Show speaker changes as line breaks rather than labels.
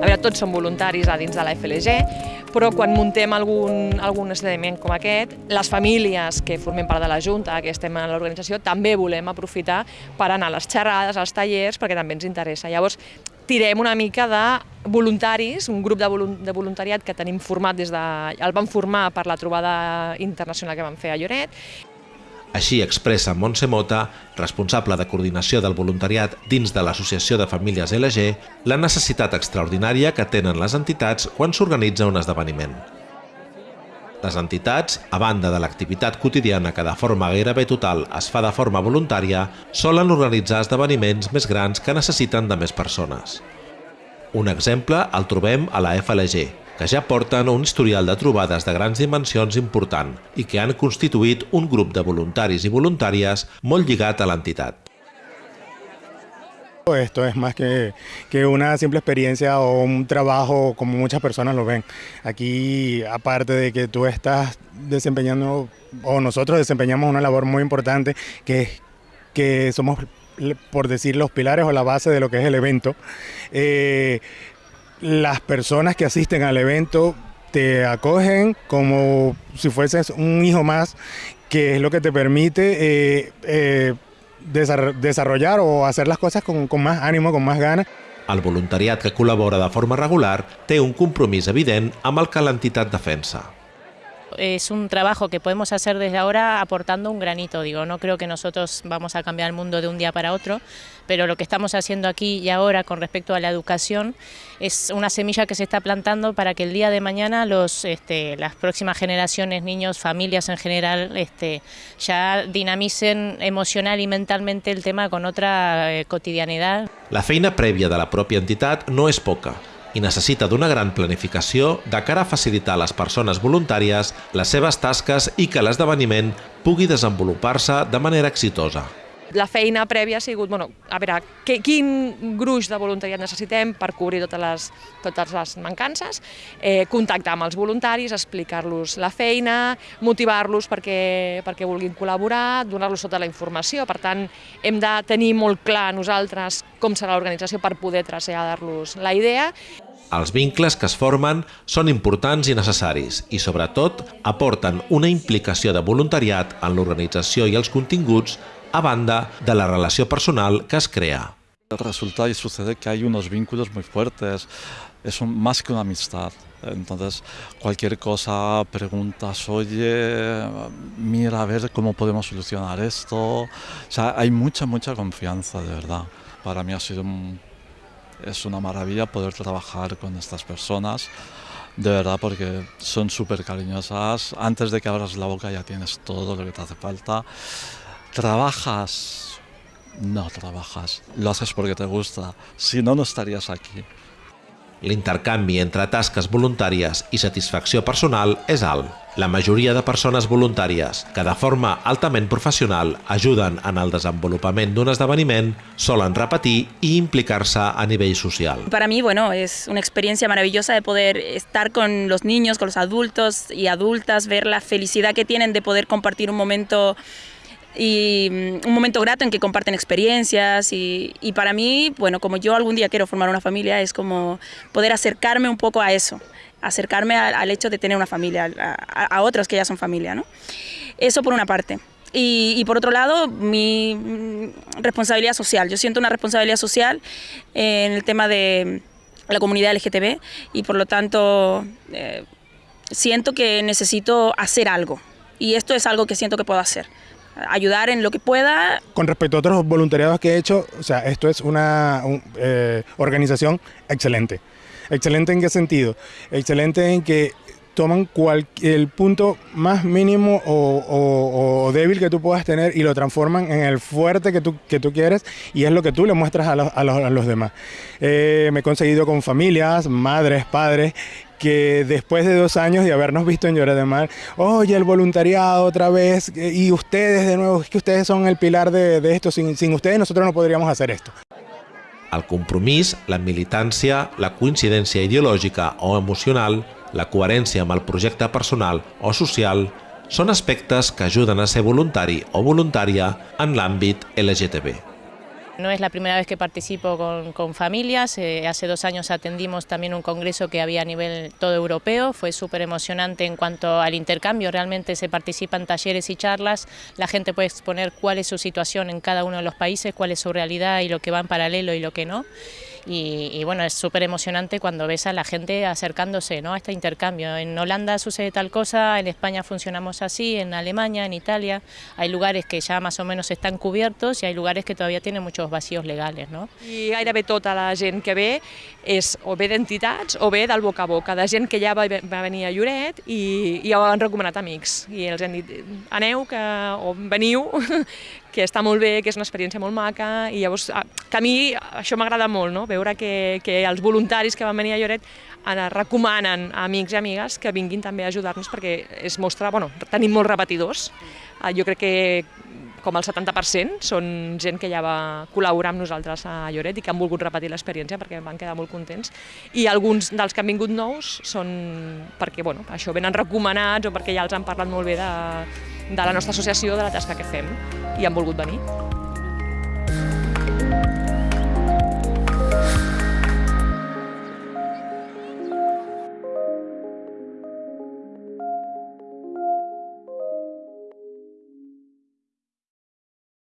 A veure, tots som voluntaris a dins de la FLG, però quan muntem algun, algun esdeveniment com aquest, les famílies que formem part de la Junta, que estem a l'organització, també volem aprofitar per anar a les xerrades, als tallers, perquè també ens interessa. Llavors, tirem una mica de voluntaris, un grup de, de voluntariat que tenim format des de... el vam formar per la trobada internacional que vam fer a Lloret,
així expressa Montse Mota, responsable de coordinació del voluntariat dins de l'Associació de Famílies LG, la necessitat extraordinària que tenen les entitats quan s'organitza un esdeveniment. Les entitats, a banda de l'activitat quotidiana que de forma gairebé total es fa de forma voluntària, solen organitzar esdeveniments més grans que necessiten de més persones. Un exemple el trobem a la FLG, que ja porten un historial de trobades de grans dimensions important i que han constituït un grup de voluntaris i voluntàries molt lligat a l'entitat.
Esto es más que, que, una simple experiencia o un trabajo como muchas personas lo ven. Aquí, aparte de que tú estás desempeñando, o nosotros desempeñamos una labor muy importante, que, que somos, por decir, los pilares o la base de lo que es el evento, eh, las personas que asisten al evento te acogen como si fueses un hijo más, que es lo que te permite eh, eh, desarrollar o hacer las cosas con, más ánimo, con más ganas.
El voluntariat que col·labora de forma regular té un compromís evident amb el que l'entitat defensa.
Es un trabajo que podemos hacer desde ahora aportando un granito. Digo, no creo que nosotros vamos a cambiar el mundo de un día para otro, pero lo que estamos haciendo aquí y ahora con respecto a la educación es una semilla que se está plantando para que el día de mañana este, las próximas generaciones, niños, familias en general, este, ya dinamicen emocional y mentalmente el tema con otra eh, cotidianidad.
La feina prèvia de la pròpia entitat no és poca. I necessita d'una gran planificació de cara a facilitar a les persones voluntàries les seves tasques i que l'esdeveniment pugui desenvolupar-se de manera exitosa
la feina prèvia ha sigut, bueno, a veure, que, quin gruix de voluntariat necessitem per cobrir totes les, totes les mancances, eh, contactar amb els voluntaris, explicar-los la feina, motivar-los perquè, perquè vulguin col·laborar, donar-los tota la informació. Per tant, hem de tenir molt clar nosaltres com serà l'organització per poder traslladar-los la idea.
Els vincles que es formen són importants i necessaris i, sobretot, aporten una implicació de voluntariat en l'organització i els continguts a banda de la relación personal que es crea.
Resulta y sucede que hay unos vínculos muy fuertes, es un, más que una amistad. Entonces, cualquier cosa, preguntas, oye, mira a ver cómo podemos solucionar esto. O sea, hay mucha, mucha confianza, de verdad. Para mí ha sido un, es una maravilla poder trabajar con estas personas, de verdad, porque son súper cariñosas. Antes de que abras la boca ya tienes todo lo que te hace falta. ¿Trabajas? No trabajas, lo haces porque te gusta, si no, no estarías aquí.
L'intercanvi entre tasques voluntàries i satisfacció personal és alt. La majoria de persones voluntàries que de forma altament professional ajuden en el desenvolupament d'un esdeveniment solen repetir i implicar-se a nivell social.
Para mí, bueno, es una experiencia maravillosa de poder estar con los niños, con los adultos y adultas, ver la felicidad que tienen de poder compartir un momento y mm, un momento grato en que comparten experiencias y, y, para mí, bueno, como yo algún día quiero formar una familia, es como poder acercarme un poco a eso, acercarme al, hecho de tener una familia, a, a, otros que ya son familia, ¿no? Eso por una parte. Y, y, por otro lado, mi mm, responsabilidad social. Yo siento una responsabilidad social en el tema de la comunidad LGTB y por lo tanto eh, siento que necesito hacer algo. Y esto es algo que siento que puedo hacer ayudar en lo que pueda.
Con respecto a otros voluntariados que he hecho, o sea, esto es una un, eh, organización excelente. ¿Excelente en qué sentido? Excelente en que toman el punto más mínimo o, débil que tú puedas tener y lo transforman en el fuerte que tú, que tú quieres y es lo que tú le muestras a los, a los, demás. Eh, me he conseguido con familias, madres, padres que después de dos años de habernos visto en Lloret de Mar, oye, el voluntariado otra vez, y ustedes de nuevo, es que ustedes son el pilar de, de esto, sin, sin ustedes nosotros no podríamos hacer esto.
El compromís, la militància, la coincidència ideològica o emocional, la coherència amb el personal o social són aspectes que ajuden a ser voluntari o voluntària en l'àmbit LGTB.
No es la primera vez que participo con, con familias, eh, hace dos años atendimos también un congreso que había a nivel todo europeo, fue súper emocionante en cuanto al intercambio, realmente se participan talleres y charlas, la gente puede exponer cuál es su situación en cada uno de los países, cuál es su realidad y lo que va en paralelo y lo que no. Y, y, bueno, es súper emocionante cuando ves a la gente acercándose ¿no? a este intercambio. En Holanda sucede tal cosa, en España funcionamos así, en Alemania, en Italia, hay lugares que ya más o menos están cubiertos y hay lugares que todavía tienen muchos vacíos legales. No?
I gairebé tota la gent que ve és o bé d'entitats o bé del boca a boca, de gent que ja va, va venir a Lloret i, i ho han recomanat amics. I els han dit, aneu que, o veniu, que està molt bé, que és una experiència molt maca, i llavors que a mi això m'agrada molt, no? veure que, que els voluntaris que van venir a Lloret recomanen a amics i amigues que vinguin també a ajudar-nos perquè es mostra, bueno, tenim molts repetidors, jo crec que com el 70% són gent que ja va col·laborar amb nosaltres a Lloret i que han volgut repetir l'experiència perquè van quedar molt contents. I alguns dels que han vingut nous són perquè bueno, això venen recomanats o perquè ja els han parlat molt bé de, de la nostra associació, de la tasca que fem i han volgut venir.